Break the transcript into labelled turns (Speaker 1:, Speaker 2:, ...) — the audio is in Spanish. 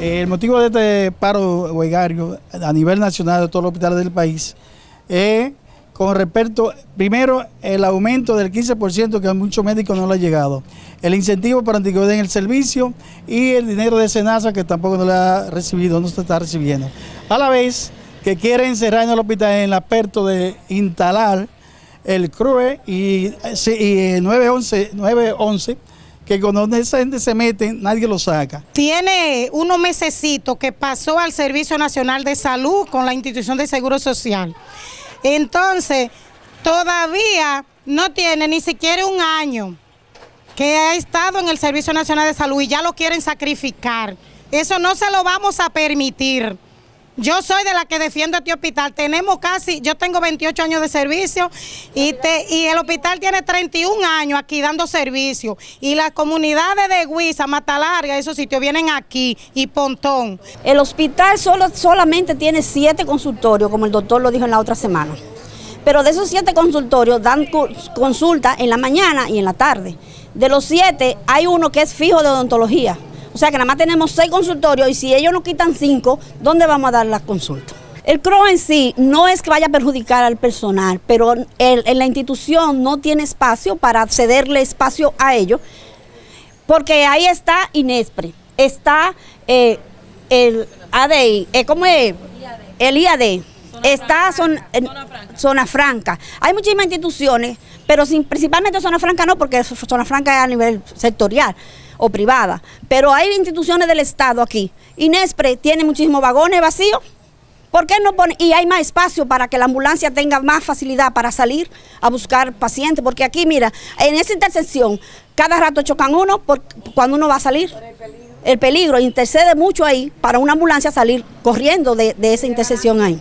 Speaker 1: el motivo de este paro huelgario a nivel nacional de todos los hospitales del país es con respecto, primero, el aumento del 15% que a muchos médicos no le ha llegado, el incentivo para antigüedad en el servicio y el dinero de Senasa que tampoco no le ha recibido, no se está recibiendo. A la vez que quieren cerrar en el hospital en el aperto de instalar el CRUE y, y 911, 911 que cuando esa gente se mete, nadie lo saca.
Speaker 2: Tiene unos mesecitos que pasó al Servicio Nacional de Salud con la institución de Seguro Social. Entonces, todavía no tiene ni siquiera un año que ha estado en el Servicio Nacional de Salud y ya lo quieren sacrificar. Eso no se lo vamos a permitir. Yo soy de la que defiendo este hospital. Tenemos casi, yo tengo 28 años de servicio y, el hospital tiene 31 años aquí dando servicio. Y las comunidades de Huiza, Matalarga, esos sitios vienen aquí y Pontón.
Speaker 3: El hospital solo, solamente tiene siete consultorios, como el doctor lo dijo en la otra semana. Pero de esos siete consultorios dan consulta en la mañana y en la tarde. De los siete hay uno que es fijo de odontología. O sea que nada más tenemos seis consultorios y si ellos nos quitan cinco, ¿dónde vamos a dar las consultas? El CRO en sí no es que vaya a perjudicar al personal, pero en la institución no tiene espacio para cederle espacio a ellos, porque ahí está Inespre, está eh, el ADI, eh, ¿cómo es? El IAD, está zona, franca. Hay muchísimas instituciones, pero principalmente Zona Franca no, porque Zona Franca es a nivel sectorial o privada. Pero hay instituciones del Estado aquí. Inespre tiene muchísimos vagones vacíos. ¿Por qué no pone? Y hay más espacio para que la ambulancia tenga más facilidad para salir a buscar pacientes. Porque aquí, mira, en esa intersección, cada rato chocan uno por, cuando uno va a salir. El peligro intercede mucho ahí para una ambulancia salir corriendo de, de esa intersección ahí.